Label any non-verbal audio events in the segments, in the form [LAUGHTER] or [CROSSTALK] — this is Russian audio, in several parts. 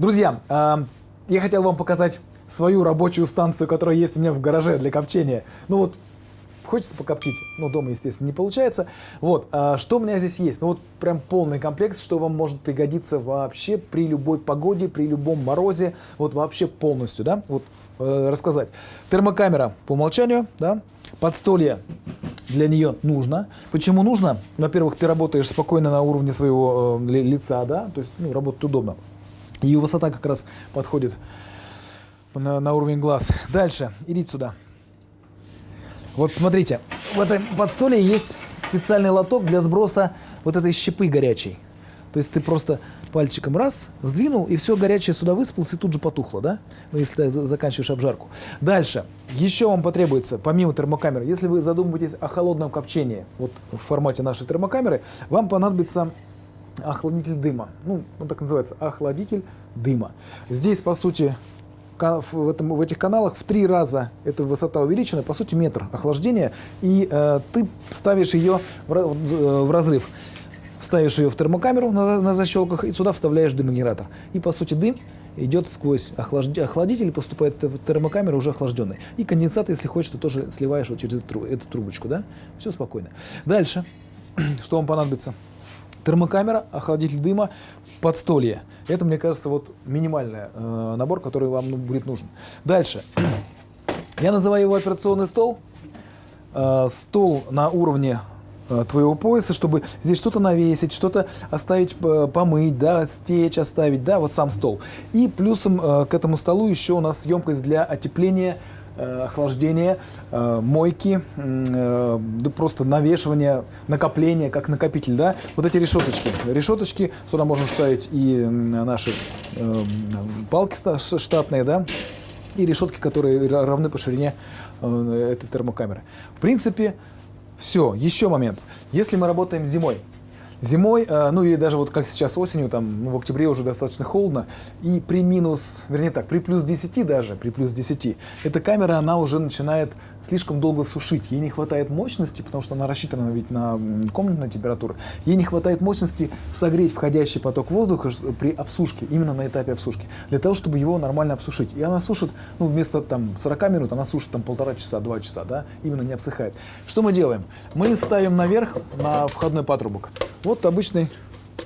Друзья, э, я хотел вам показать свою рабочую станцию, которая есть у меня в гараже для копчения. Ну вот, хочется покоптить, но дома, естественно, не получается. Вот, а что у меня здесь есть? Ну вот прям полный комплект, что вам может пригодиться вообще при любой погоде, при любом морозе, вот вообще полностью, да, вот э, рассказать. Термокамера по умолчанию, да, подстолье для нее нужно. Почему нужно? Во-первых, ты работаешь спокойно на уровне своего э, лица, да, то есть, ну, работать удобно. И высота как раз подходит на, на уровень глаз. Дальше, идите сюда. Вот смотрите, в этом подстоле есть специальный лоток для сброса вот этой щепы горячей. То есть ты просто пальчиком раз, сдвинул, и все горячее сюда высыпалось и тут же потухло, да? Ну, если ты заканчиваешь обжарку. Дальше. Еще вам потребуется, помимо термокамеры, если вы задумываетесь о холодном копчении, вот в формате нашей термокамеры, вам понадобится охладитель дыма. Ну, он так называется, охладитель дыма. Здесь, по сути, в, этом, в этих каналах в три раза эта высота увеличена, по сути метр охлаждения, и э, ты ставишь ее в, в, в разрыв. Ставишь ее в термокамеру на, на защелках и сюда вставляешь дымогенератор. И по сути дым идет сквозь охладитель, поступает в термокамеру уже охлажденный. И конденсат, если хочешь, ты тоже сливаешь вот через эту, эту трубочку. Да? Все спокойно. Дальше, [CLEARS THROAT] что вам понадобится? Термокамера, охладитель дыма, подстолье. Это, мне кажется, вот минимальный э, набор, который вам ну, будет нужен. Дальше. Я называю его операционный стол. Э, стол на уровне э, твоего пояса, чтобы здесь что-то навесить, что-то оставить, помыть, да, стечь оставить, да, вот сам стол. И плюсом э, к этому столу еще у нас емкость для отепления охлаждение, э, мойки, э, да просто навешивание, накопление, как накопитель, да, вот эти решеточки. Решеточки, сюда можно ставить и наши палки штатные, да, и решетки, которые равны по ширине этой термокамеры. В принципе, все. Еще момент. Если мы работаем зимой, Зимой, э, ну или даже вот как сейчас осенью, там в октябре уже достаточно холодно, и при минус, вернее так, при плюс 10 даже, при плюс 10, эта камера, она уже начинает слишком долго сушить. Ей не хватает мощности, потому что она рассчитана ведь на комнатную температуру, ей не хватает мощности согреть входящий поток воздуха при обсушке, именно на этапе обсушки, для того, чтобы его нормально обсушить. И она сушит, ну вместо там 40 минут, она сушит там полтора часа, два часа, да, именно не обсыхает. Что мы делаем? Мы ставим наверх на входной патрубок вот обычный,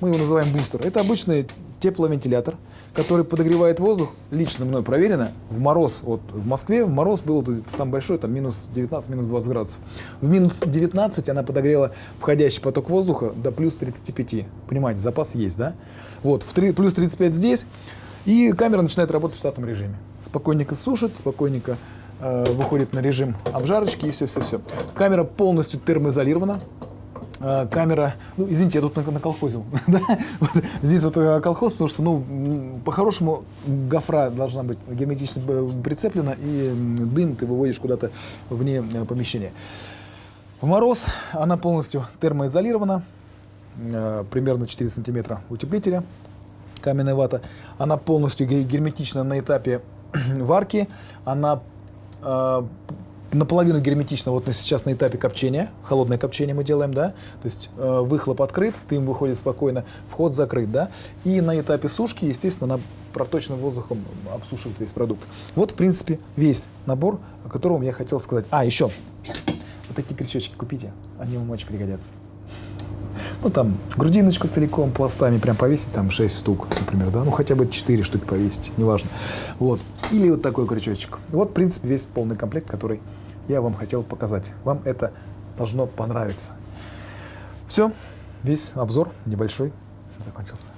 мы его называем бустер. Это обычный тепловентилятор, который подогревает воздух, лично мной проверено, в мороз, вот в Москве в мороз был самый большой, там минус 19, минус 20 градусов. В минус 19 она подогрела входящий поток воздуха до плюс 35. Понимаете, запас есть, да? Вот, в 3, плюс 35 здесь, и камера начинает работать в штатном режиме. Спокойненько сушит, спокойненько э, выходит на режим обжарочки и все-все-все. Камера полностью термоизолирована, камера, ну, извините, я тут наколхозил, [LAUGHS] да? вот, здесь вот э, колхоз, потому что, ну, по-хорошему гофра должна быть герметично э, прицеплена, и дым ты выводишь куда-то вне помещения. В мороз она полностью термоизолирована, примерно 4 сантиметра утеплителя, каменная вата. Она полностью герметична на этапе [CLEARS THROAT] варки, она наполовину герметично вот сейчас на этапе копчения, холодное копчение мы делаем, да, то есть э, выхлоп открыт, дым выходит спокойно, вход закрыт, да, и на этапе сушки, естественно, она проточным воздухом обсушивает весь продукт. Вот, в принципе, весь набор, о котором я хотел сказать. А, еще, вот такие крючочки купите, они вам очень пригодятся. Ну, там, грудиночку целиком, пластами прям повесить, там, 6 штук, например, да, ну, хотя бы 4 штуки повесить, неважно. Вот. Или вот такой крючочек. Вот, в принципе, весь полный комплект, который я вам хотел показать. Вам это должно понравиться. Все, весь обзор небольшой закончился.